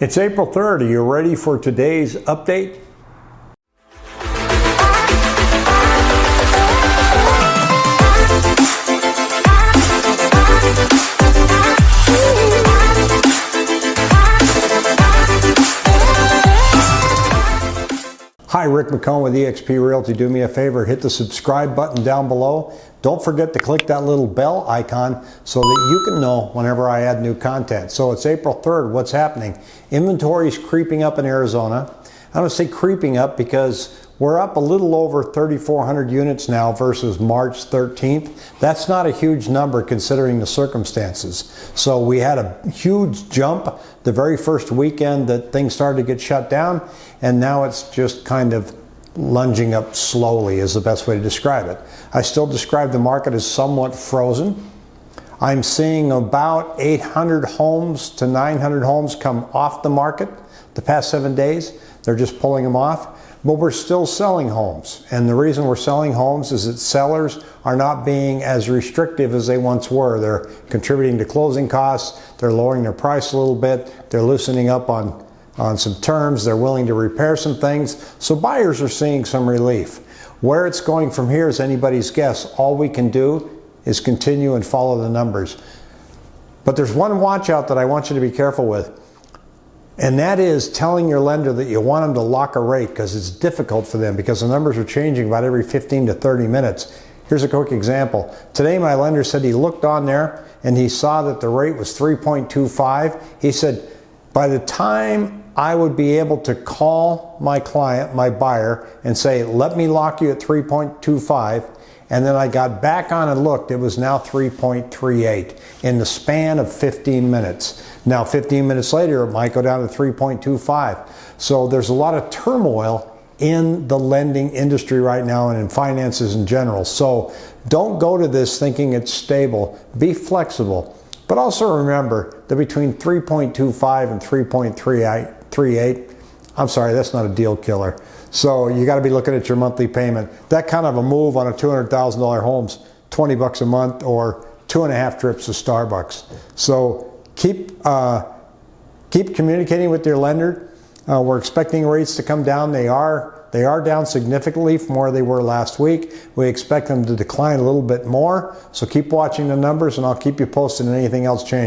It's April 3rd. Are you ready for today's update? Hi, Rick McCone with eXp Realty. Do me a favor, hit the subscribe button down below. Don't forget to click that little bell icon so that you can know whenever I add new content. So it's April 3rd. What's happening? Inventory is creeping up in Arizona. I don't say creeping up because we're up a little over 3,400 units now versus March 13th. That's not a huge number considering the circumstances. So we had a huge jump the very first weekend that things started to get shut down, and now it's just kind of lunging up slowly is the best way to describe it. I still describe the market as somewhat frozen. I'm seeing about 800 homes to 900 homes come off the market the past seven days. They're just pulling them off but we're still selling homes. And the reason we're selling homes is that sellers are not being as restrictive as they once were. They're contributing to closing costs, they're lowering their price a little bit, they're loosening up on, on some terms, they're willing to repair some things. So buyers are seeing some relief. Where it's going from here is anybody's guess. All we can do is continue and follow the numbers. But there's one watch out that I want you to be careful with. And that is telling your lender that you want them to lock a rate because it's difficult for them because the numbers are changing about every 15 to 30 minutes. Here's a quick example. Today my lender said he looked on there and he saw that the rate was 3.25. He said, by the time I would be able to call my client, my buyer, and say, let me lock you at 3.25, and then I got back on and looked, it was now 3.38 in the span of 15 minutes. Now 15 minutes later, it might go down to 3.25. So there's a lot of turmoil in the lending industry right now and in finances in general. So don't go to this thinking it's stable. Be flexible. But also remember that between 3.25 and 3.38, I'm sorry, that's not a deal killer. So you got to be looking at your monthly payment. That kind of a move on a $200,000 home's 20 bucks a month or two and a half trips to Starbucks. So keep, uh, keep communicating with your lender. Uh, we're expecting rates to come down. They are they are down significantly from where they were last week. We expect them to decline a little bit more. So keep watching the numbers and I'll keep you posted on anything else changes.